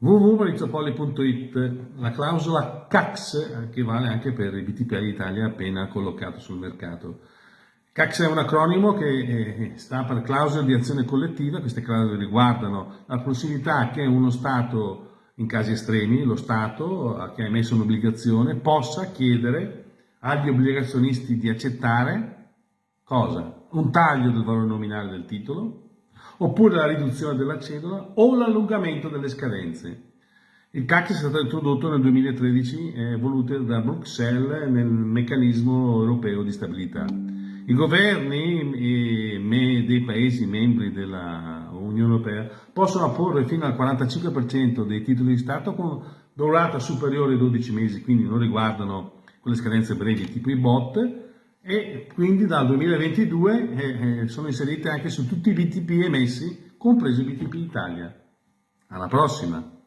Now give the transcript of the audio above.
www.maurizopoli.it La clausola CAX che vale anche per i BTP Italia appena collocato sul mercato. CAX è un acronimo che eh, sta per clausole di azione collettiva, queste clausole riguardano la possibilità che uno Stato, in casi estremi, lo Stato eh, che ha emesso un'obbligazione, possa chiedere agli obbligazionisti di accettare cosa? Un taglio del valore nominale del titolo, oppure la riduzione della cedola o l'allungamento delle scadenze. Il CAC è stato introdotto nel 2013 e voluto da Bruxelles nel meccanismo europeo di stabilità. I governi dei Paesi membri dell'Unione Europea possono apporre fino al 45% dei titoli di Stato con durata superiore ai 12 mesi, quindi non riguardano quelle scadenze brevi tipo i bot, e quindi dal 2022 eh, eh, sono inserite anche su tutti i BTP emessi, compreso il BTP Italia. Alla prossima!